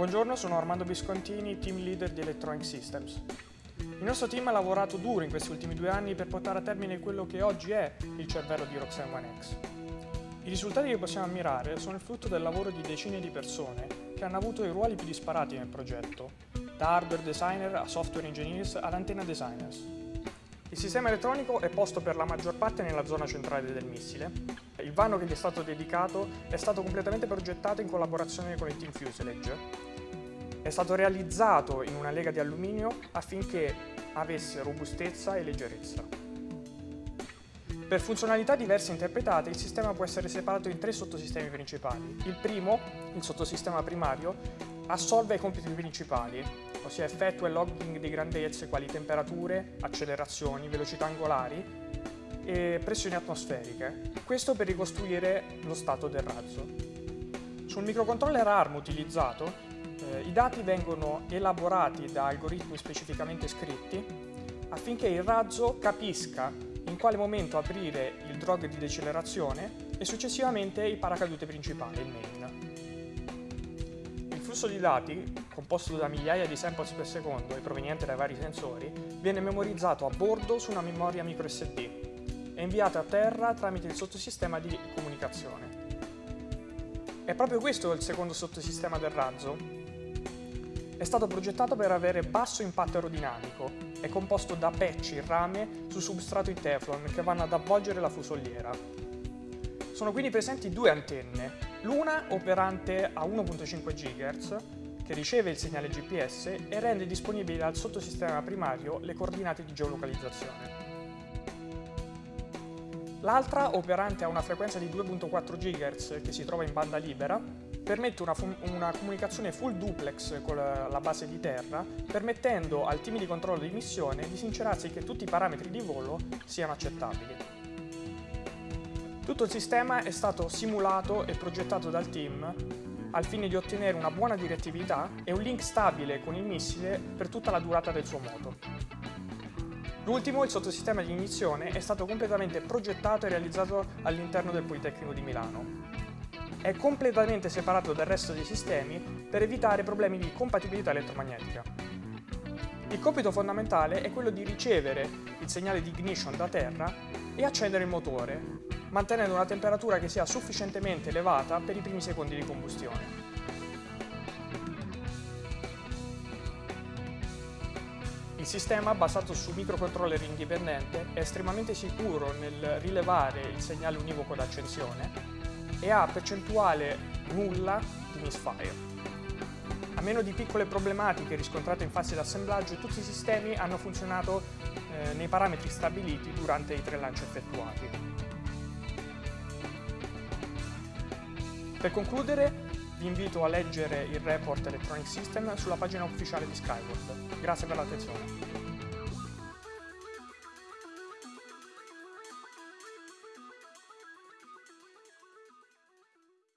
Buongiorno, sono Armando Viscontini, team leader di Electronic Systems. Il nostro team ha lavorato duro in questi ultimi due anni per portare a termine quello che oggi è il cervello di Roxanne One X. I risultati che possiamo ammirare sono il frutto del lavoro di decine di persone che hanno avuto i ruoli più disparati nel progetto, da hardware designer a software engineers ad antenna designers. Il sistema elettronico è posto per la maggior parte nella zona centrale del missile. Il vano che gli è stato dedicato è stato completamente progettato in collaborazione con il team Fuselage. È stato realizzato in una lega di alluminio affinché avesse robustezza e leggerezza. Per funzionalità diverse interpretate, il sistema può essere separato in tre sottosistemi principali. Il primo, il sottosistema primario, assolve i compiti principali, ossia effettua il logging di grandezze quali temperature, accelerazioni, velocità angolari e pressioni atmosferiche. Questo per ricostruire lo stato del razzo. Sul microcontroller ARM utilizzato, eh, i dati vengono elaborati da algoritmi specificamente scritti affinché il razzo capisca in quale momento aprire il drog di decelerazione e successivamente il paracadute principale, il main. Il flusso di dati, composto da migliaia di samples per secondo e proveniente dai vari sensori, viene memorizzato a bordo su una memoria microSD e inviato a terra tramite il sottosistema di comunicazione. È proprio questo il secondo sottosistema del razzo? È stato progettato per avere basso impatto aerodinamico, è composto da patch in rame su substrato in Teflon che vanno ad avvolgere la fusoliera. Sono quindi presenti due antenne, l'una operante a 1.5 GHz che riceve il segnale GPS e rende disponibili al sottosistema primario le coordinate di geolocalizzazione. L'altra, operante a una frequenza di 2.4 GHz che si trova in banda libera, permette una, una, comunicazione full duplex con la, la base di terra, permettendo al team di controllo di missione di sincerarsi che tutti i parametri di volo siano accettabili. Tutto il sistema è stato simulato e progettato dal team al fine di ottenere una buona direttività e un link stabile con il missile per tutta la durata del suo moto. L'ultimo, il sottosistema di inizione, è stato completamente progettato e realizzato all'interno del Politecnico di Milano. È completamente separato dal resto dei sistemi per evitare problemi di compatibilità elettromagnetica. Il compito fondamentale è quello di ricevere il segnale di ignition da terra e accendere il motore, mantenendo una temperatura che sia sufficientemente elevata per i primi secondi di combustione. Il sistema, basato su microcontroller indipendente, è estremamente sicuro nel rilevare il segnale univoco d'accensione e ha percentuale nulla di misfire. A meno di piccole problematiche riscontrate in fase di assemblaggio, tutti i sistemi hanno funzionato eh, nei parametri stabiliti durante i tre lanci effettuati. Per concludere, vi invito a leggere il report Electronic System sulla pagina ufficiale di Skyward. Grazie per l'attenzione.